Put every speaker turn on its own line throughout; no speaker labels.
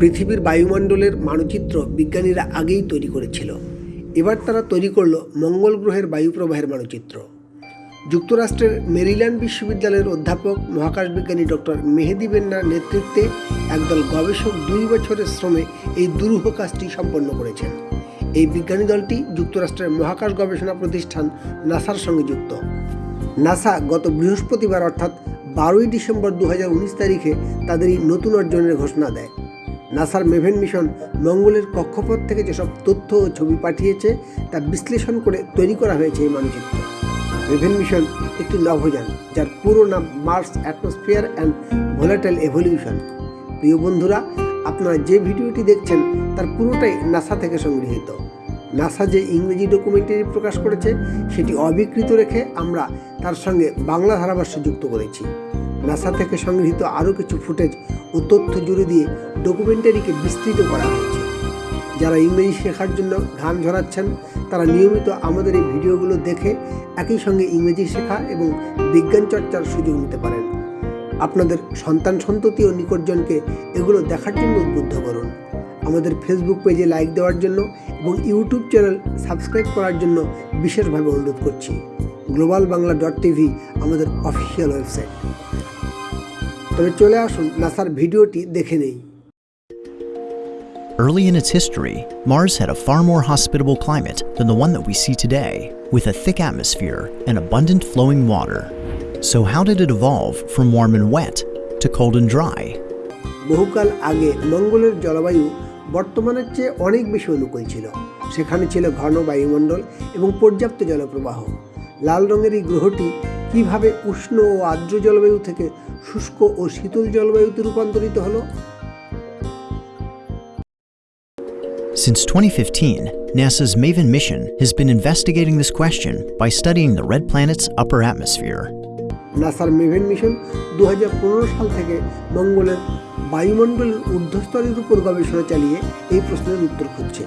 পৃথিবীর বায়ুমণ্ডলের মানচিত্র বিজ্ঞানীরা আগেই তৈরি করেছিল। এবার তারা তৈরি করল মঙ্গল গ্রহের বায়ুপ্রবাহের মানচিত্র। যুক্তরাষ্ট্রের মেরিল্যান্ড বিশ্ববিদ্যালয়ের অধ্যাপক, মহাকাশ বিজ্ঞানী ডক্টর মেহেদি বেন্নার নেতৃত্বে একদল গবেষক দুই বছরের শ্রমে এই দুরূহ কাজটি সম্পন্ন করেছেন। এই বিজ্ঞানী দলটি যুক্তরাষ্ট্রের মহাকাশ গবেষণা প্রতিষ্ঠান নাসার সঙ্গে যুক্ত। নাসা গত বৃহস্পতিবার অর্থাৎ বারোই ডিসেম্বর দু হাজার উনিশ তারিখে তাদের এই নতুন অর্জনের ঘোষণা দেয়। নাসার মেভেন মিশন মঙ্গলের কক্ষপথ থেকে যেসব তথ্য ও ছবি পাঠিয়েছে, তা বিশ্লেষণ করে তৈরি করা হয়েছে এই মানচিত্র। মেভেন মিশন একটি নভোযান, যার পুরো নাম Mars atmosphere and volatile evolution. প্রিয় বন্ধুরা, আপনারা যে ভিডিওটি দেখছেন, তার পুরোটাই নাসা থেকে সংগৃহীত। নাসা যে ইংরেজি ডকুমেন্টারি প্রকাশ করেছে, সেটি অবিকৃত রেখে আমরা তার সঙ্গে বাংলা ধারাভাষ্য যুক্ত করেছি। নাসা থেকে সংগৃহীত আরও কিছু ফুটেজ ও তথ্য জুড়ে দিয়ে ডকুমেন্টারিকে বিস্তৃত করা হয়েছে। যারা ইংরেজি শেখার জন্য ঘাম ঝরাচ্ছেন, তারা নিয়মিত আমাদের এই ভিডিওগুলো দেখে একই সঙ্গে ইংরেজি শেখা এবং বিজ্ঞান চর্চার সুযোগ নিতে পারেন। আপনাদের সন্তান সন্ততি ও নিকটজনকে এগুলো দেখার জন্য উদ্বুদ্ধ করুন। আমাদের ফেসবুক পেজে লাইক দেওয়ার জন্য এবং ইউটিউব চ্যানেল সাবস্ক্রাইব করার জন্য বিশেষভাবে অনুরোধ করছি। গ্লোবাল বাংলা ডট টিভি আমাদের অফিসিয়াল ওয়েবসাইট তবে চলে আসুন নাসার ভিডিওটি দেখে নেই
Early in its history, Mars had a far more hospitable climate than the one that we see today, with a thick atmosphere and abundant flowing water. So, how did it evolve from warm and wet to cold and dry?
বহুকাল আগে মঙ্গলের জলবায়ু বর্তমানের চেয়ে অনেক বেশি অনুকূল ছিল সেখানে ছিল ঘন বায়ুমণ্ডল এবং পর্যাপ্ত জলপ্রবাহ লাল রঙের এই গ্রহটি কীভাবে উষ্ণ ও আর্দ্র জলবায়ু থেকে শুষ্ক ও শীতল জলবায়ুতে রূপান্তরিত হলো
Since 2015, NASA's MAVEN mission has been investigating this question by studying the red planet's upper atmosphere.
নাসার মেভেন মিশন দুহাজার পনেরো সাল থেকে মঙ্গলের বায়ুমণ্ডলের ঊর্ধ্বস্তরের উপর গবেষণা চালিয়ে এই প্রশ্নের উত্তর খুঁজছে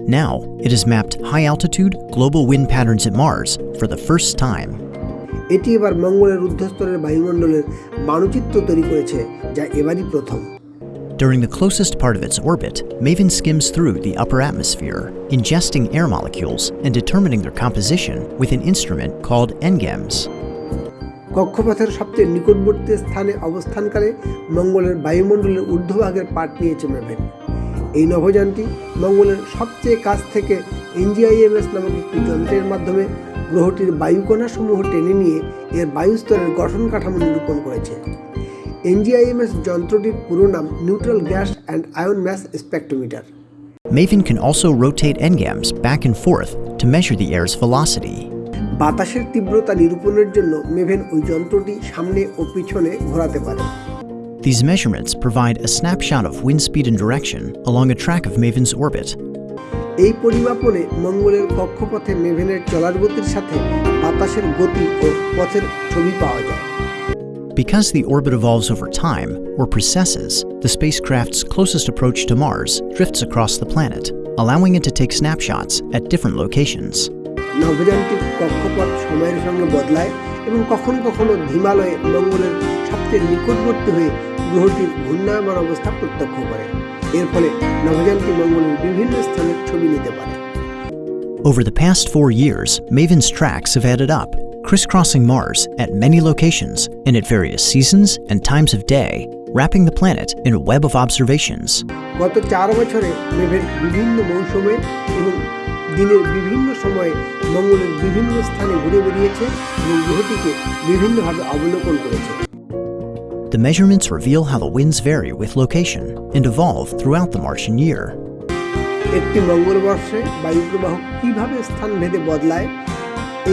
Now, it has mapped high altitude global wind patterns at Mars for the first time.
এটি এবার মঙ্গলের ঊর্ধ্বস্তরের বায়ুমণ্ডলের মানচিত্র তৈরি করেছে যা এবারই প্রথম
During the closest part of its orbit, MAVEN skims through the upper atmosphere, ingesting air molecules and determining their composition with an instrument called NGAMS.
কক্ষপথের সবচেয়ে নিকটবর্তী স্থানে অবস্থানকালে মঙ্গলের বায়ুমণ্ডলের ঊর্ধ্বভাগের পাট নিয়েছে মেভেন এই নভোযানটি মঙ্গলের সবচেয়ে কাছ থেকে এনজিআইএমএস নামক একটি যন্ত্রের মাধ্যমে গ্রহটির বায়ুকণাসমূহ টেনে নিয়ে এর বায়ুস্তরের গঠন কাঠামো নিরূপণ করেছে। এনজিআইএমএস যন্ত্রটির পুরো নাম neutral gas and ion mass spectrometer.
MAVEN can also rotate NGAMS back and forth to measure the air's velocity.
বাতাসের তীব্রতা নিরূপণের জন্য মেভেন ওই যন্ত্রটি সামনে ও পিছনে ঘোরাতে পারে।
These measurements provide a snapshot of wind speed and direction along a track of MAVEN's orbit.
এই পরিমাপনে মঙ্গলের কক্ষপথে মেভেনের চলার গতির সাথে বাতাসের গতি ও পথের ছবি পাওয়া যায়
Because the orbit evolves over time, or precesses, the spacecraft's closest approach to Mars drifts across the planet, allowing it to take snapshots at different locations.
নভোযানটির কক্ষপথ সময়ের সঙ্গে বদলায় এবং কখনো কখনো হিমালয়ে মঙ্গলের সবচেয়ে নিকটবর্তী হয়ে গ্রহটির ঘূর্ণায়মান অবস্থা প্রত্যক্ষ করে এর ফলে নভোযানটি মঙ্গলের বিভিন্ন স্থানের ছবি নিতে পারে
Over the past four years, MAVEN's tracks have added up, crisscrossing Mars at many locations and at various seasons and times of day, wrapping the planet in a web of observations.
গত চার বছরে মেভের বিভিন্ন মৌসুমে এবং দিনের বিভিন্ন সময়ে মঙ্গলের বিভিন্ন স্থানে ঘুরে বেরিয়েছে এবং গ্রহটিকে বিভিন্নভাবে অবলোকন করেছে
The measurements reveal how the winds vary with location and evolve throughout the Martian year.
একটি মঙ্গলবর্ষে বায়ুপ্রবাহ কীভাবে স্থান ভেদে বদলায়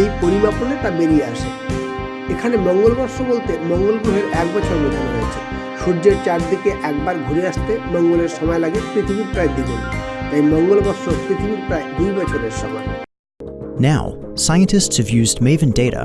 এই পরিমাপনে তা বেরিয়ে আসে। এখানে মঙ্গলবর্ষ বলতে মঙ্গল গ্রহের এক বছর বোঝানো হয়েছে। সূর্যের চারদিকে একবার ঘুরে আসতে মঙ্গলের সময় লাগে পৃথিবীর প্রায় দ্বিগুণ। তাই মঙ্গলবর্ষ পৃথিবীর প্রায় দুই বছরের সমান।
Now, scientists have used MAVEN data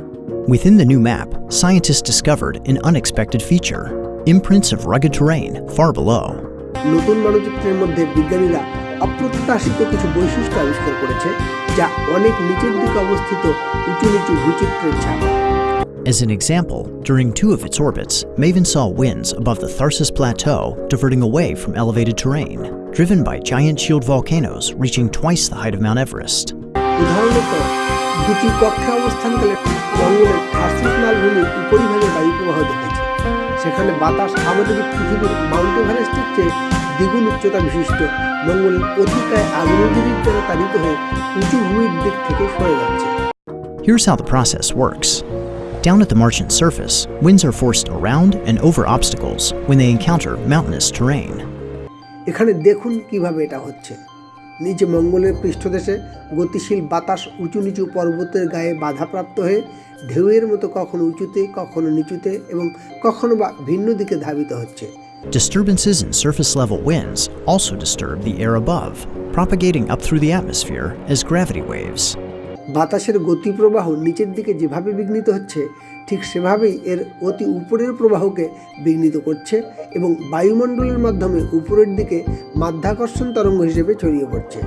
Within the new map, scientists discovered an unexpected feature imprints of rugged terrain far below.
নতুন মানচিত্রের মধ্যে বিজ্ঞানীরা অপ্রত্যাশিত কিছু বৈশিষ্ট্য আবিষ্কার করেছে যা অনেক নিচের দিকে অবস্থিত উঁচু নিচু ভূচিত্রের ছাপ
As an example, during two of its orbits, MAVEN saw winds above the Tharsis Plateau diverting away from elevated terrain, driven by giant shield volcanoes reaching twice the height of Mount Everest.
দুটি কক্ষে অবস্থানকালে মঙ্গলের আর্সিক মালভূমির উপরিভাগে বায়ু প্রবাহ দেখেছে সেখানে বাতাস আমাদের পৃথিবীর মাউন্ট এভারেস্টের চেয়ে দ্বিগুণ উচ্চতা বিশিষ্ট মঙ্গলের অতিকায় আগ্নেয়গিরির দ্বারা তাড়িত হয়ে উঁচু ভূমির দিক থেকে সরে যাচ্ছে
Here's how the process works. Down at the Martian surface, winds are forced around and over obstacles when they encounter mountainous terrain.
এখানে দেখুন কীভাবে এটা হচ্ছে নিচে মঙ্গলের পৃষ্ঠদেশে গতিশীল বাতাস উঁচু নিচু পর্বতের গায়ে বাধাপ্রাপ্ত হয়ে ঢেউয়ের মতো কখনো উঁচুতে কখনো নিচুতে এবং কখনো বা ভিন্ন দিকে ধাবিত হচ্ছে
Disturbances in surface level winds also disturb the air above, propagating up through the atmosphere as gravity waves.
বাতাসের গতিপ্রবাহ নিচের দিকে যেভাবে বিঘ্নিত হচ্ছে ঠিক সেভাবেই এর অতি উপরের প্রবাহকে বিঘ্নিত করছে এবং বায়ুমণ্ডলের মাধ্যমে উপরের দিকে মাধ্যাকর্ষণ তরঙ্গ হিসেবে ছড়িয়ে পড়ছে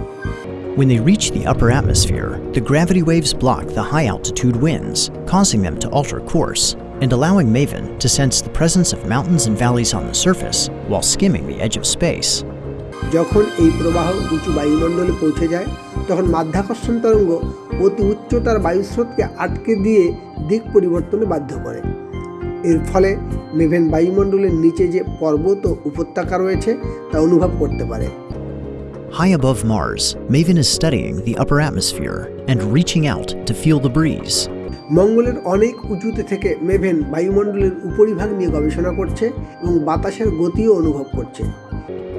When they reach the upper atmosphere, the gravity waves block the high altitude winds, causing them to alter course and allowing MAVEN to sense the presence of mountains and valleys on the surface while skimming the edge of space.
যখন এই প্রবাহ উঁচু বায়ুমণ্ডলে পৌঁছে যায় তখন মাধ্যাকর্ষণ তরঙ্গ অতি উচ্চতার বায়ুস্রোতকে আটকে দিয়ে দিক পরিবর্তনে বাধ্য করে এর ফলে মেভেন বায়ুমণ্ডলের নিচে যে পর্বত ও উপত্যকা রয়েছে তা অনুভব করতে পারে
High above Mars, MAVEN is studying the upper atmosphere and reaching out to feel the breeze.
মঙ্গলের অনেক উঁচুতে থেকে মেভেন বায়ুমণ্ডলের উপরিভাগ নিয়ে গবেষণা করছে এবং বাতাসের গতিও অনুভব করছে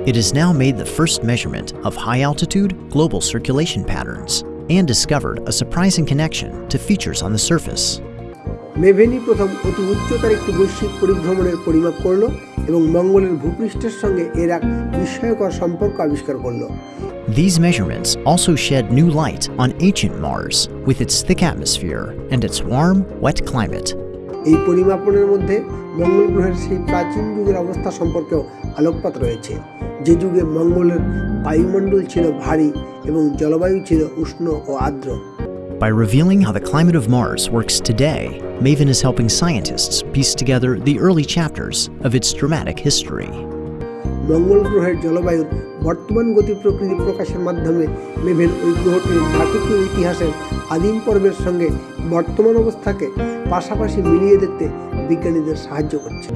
It has now made the first measurement of high altitude global circulation patterns and discovered a surprising connection to features on the surface.
মেভেনই প্রথম অতি উচ্চতার একটি বৈশ্বিক পরিভ্রমণের পরিমাপ করল এবং মঙ্গলের ভূপৃষ্ঠের সঙ্গে এর এক বিস্ময়কর সম্পর্ক আবিষ্কার করল।
These measurements also shed new light on ancient Mars with its thick atmosphere and its warm, wet climate.
এই পরিমাপনের মধ্যে মঙ্গল গ্রহের সেই প্রাচীন যুগের অবস্থা সম্পর্কেও আলোকপাত রয়েছে। যে যুগে মঙ্গলের বায়ুমণ্ডল ছিল ভারী এবং জলবায়ু ছিল উষ্ণ ও আর্দ্র।
By revealing how the climate of Mars works today, MAVEN is helping scientists piece together the early chapters of its dramatic history.
মঙ্গল গ্রহের জলবায়ুর বর্তমান গতি প্রকৃতি প্রকাশের মাধ্যমে মেভেন ওই গ্রহটির নাটকীয় ইতিহাসের আদিম পর্বের সঙ্গে বর্তমান অবস্থাকে পাশাপাশি মিলিয়ে দেখতে বিজ্ঞানীদের সাহায্য করছে